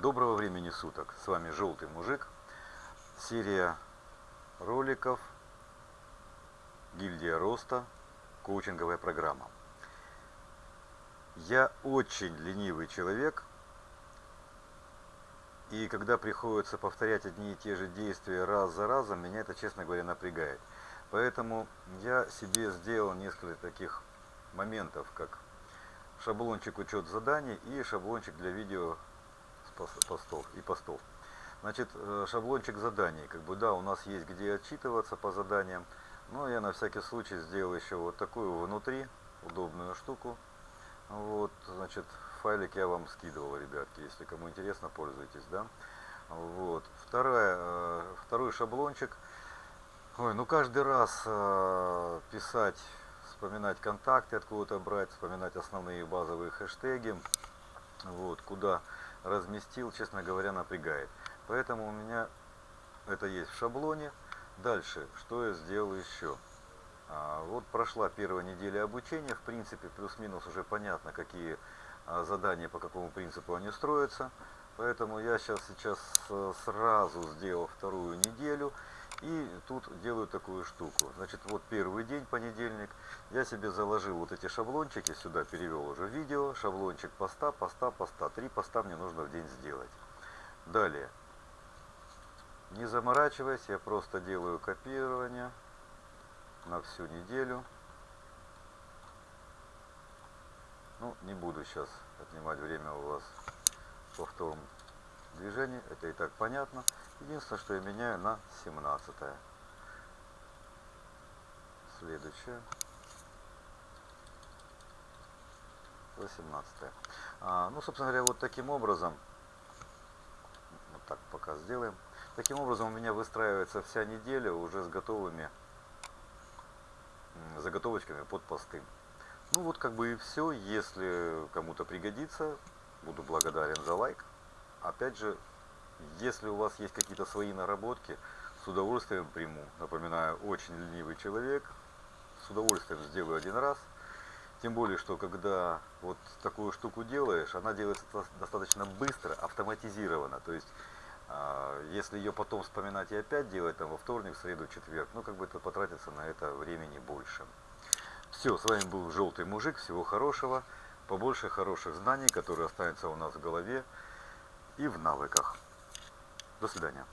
Доброго времени суток. С вами Желтый Мужик. Серия роликов Гильдия Роста. Коучинговая программа. Я очень ленивый человек. И когда приходится повторять одни и те же действия раз за разом, меня это, честно говоря, напрягает. Поэтому я себе сделал несколько таких моментов, как шаблончик учет заданий и шаблончик для видео постов и постов. Значит, э, шаблончик заданий. Как бы да, у нас есть где отчитываться по заданиям. Но я на всякий случай сделал еще вот такую внутри удобную штуку. Вот, значит, файлик я вам скидывал, ребятки, если кому интересно, пользуйтесь, да. Вот. Вторая, э, второй шаблончик. Ой, ну каждый раз э, писать, вспоминать контакты откуда-то брать, вспоминать основные базовые хэштеги. Вот, куда разместил, честно говоря, напрягает. Поэтому у меня это есть в шаблоне. Дальше, что я сделал еще? А, вот прошла первая неделя обучения, в принципе, плюс-минус уже понятно, какие а, задания, по какому принципу они строятся. Поэтому я сейчас, сейчас э, сразу сделал вторую неделю. И тут делаю такую штуку. Значит, вот первый день, понедельник, я себе заложил вот эти шаблончики, сюда перевел уже видео, шаблончик поста, поста, поста. Три поста мне нужно в день сделать. Далее. Не заморачиваясь, я просто делаю копирование на всю неделю. Ну, не буду сейчас отнимать время у вас повтором движений, это и так понятно. Единственное, что я меняю на 17 -е. Следующее. 18 -е. а, Ну, собственно говоря, вот таким образом, вот так пока сделаем. Таким образом у меня выстраивается вся неделя уже с готовыми заготовочками под посты. Ну вот как бы и все. Если кому-то пригодится, буду благодарен за лайк. Опять же, если у вас есть какие-то свои наработки, с удовольствием приму. Напоминаю, очень ленивый человек, с удовольствием сделаю один раз. Тем более, что когда вот такую штуку делаешь, она делается достаточно быстро, автоматизированно. То есть, а, если ее потом вспоминать и опять делать, там, во вторник, среду, четверг, ну, как бы это потратится на это времени больше. Все, с вами был Желтый Мужик, всего хорошего, побольше хороших знаний, которые останутся у нас в голове и в навыках. До свидания.